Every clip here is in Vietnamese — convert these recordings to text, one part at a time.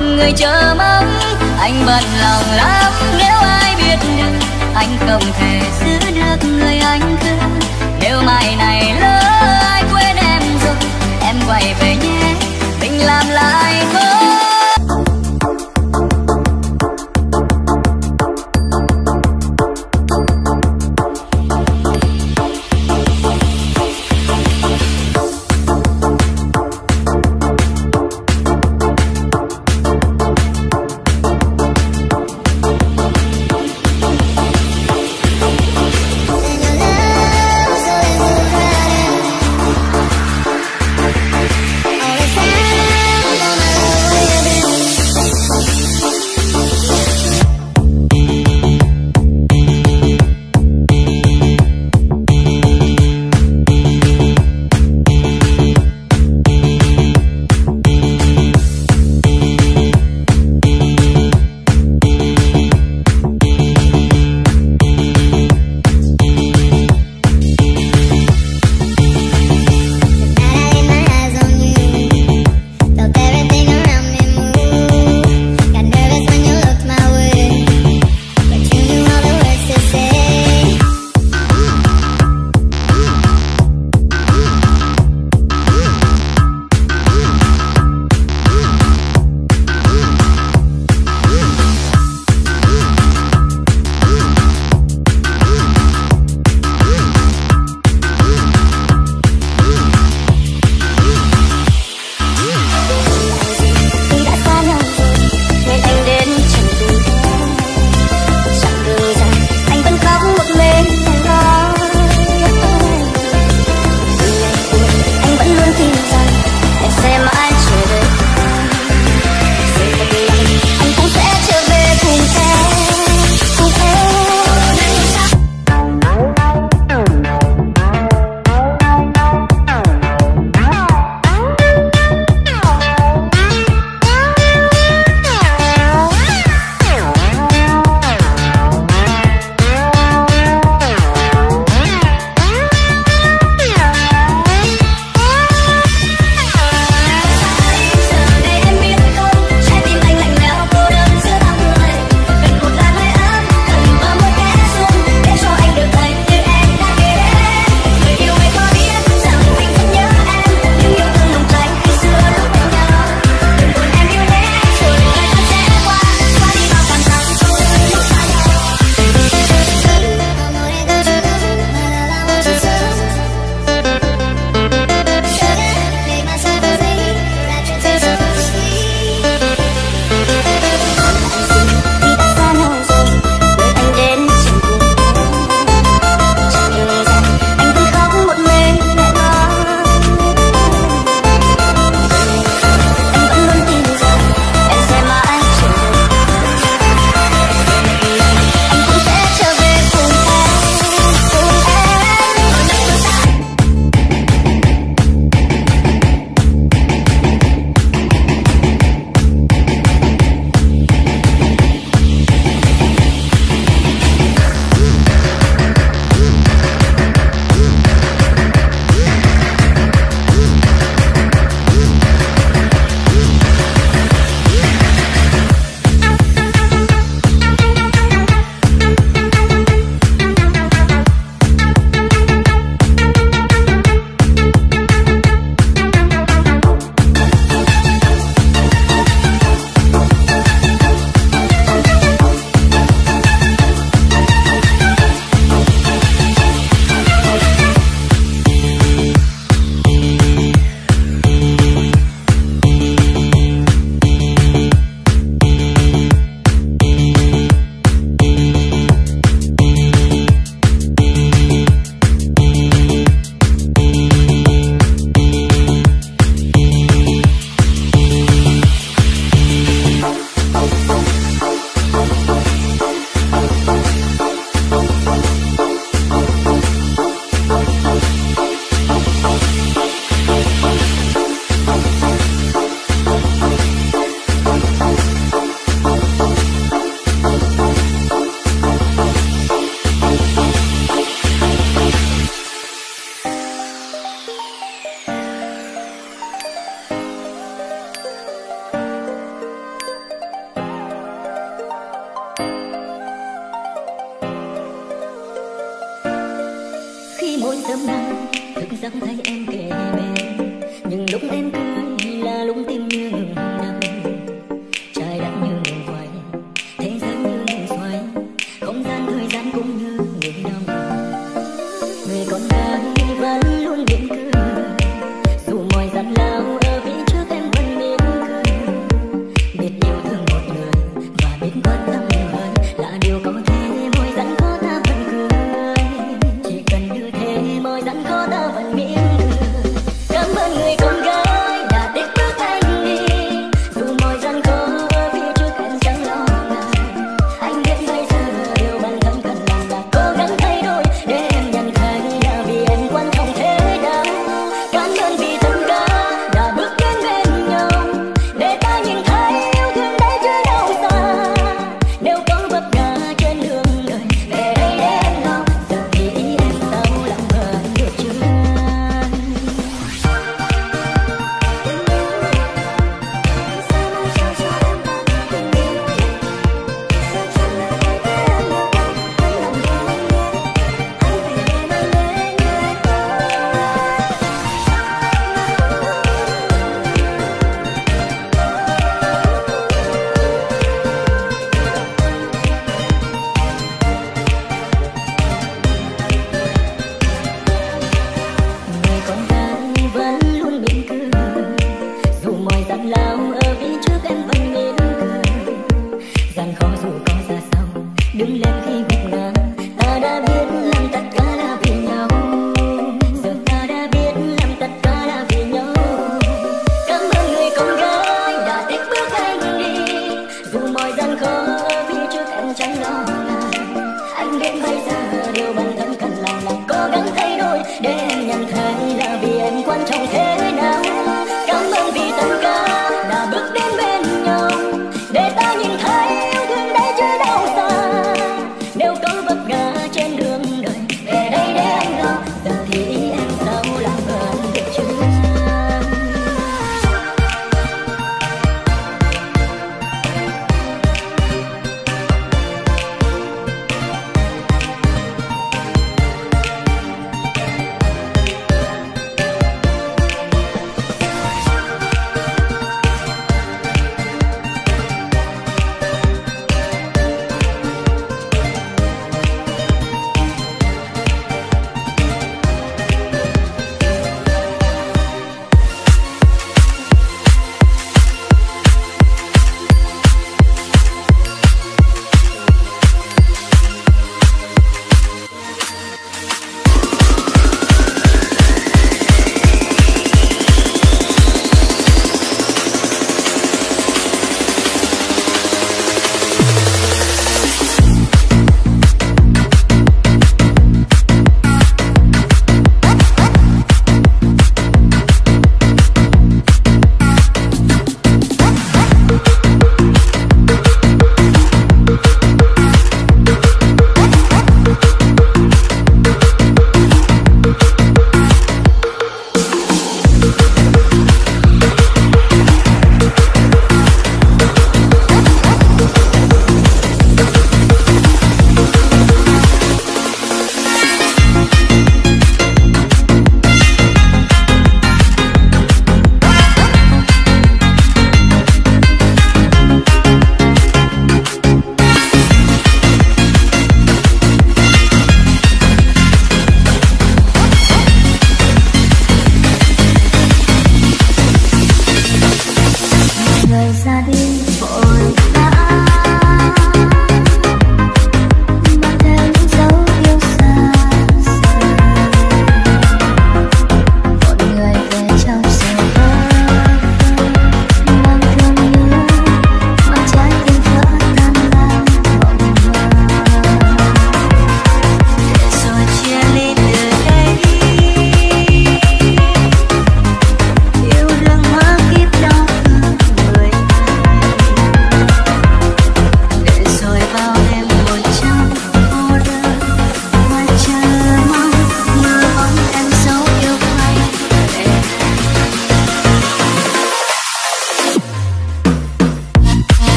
người chờ mong anh bận lòng lắm. Nếu ai biết được anh không thể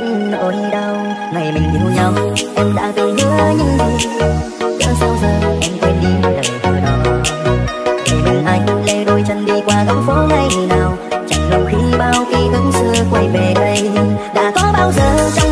những nỗi đau. Ngày mình yêu nhau, em đã gây nhớ những gì? Cớ sao giờ em quên đi lời từ đó? Vì mình anh lê đôi chân đi qua góc phố ngày nào? Chẳng lòng khi bao ký ức xưa quay về đây, đã có bao giờ trong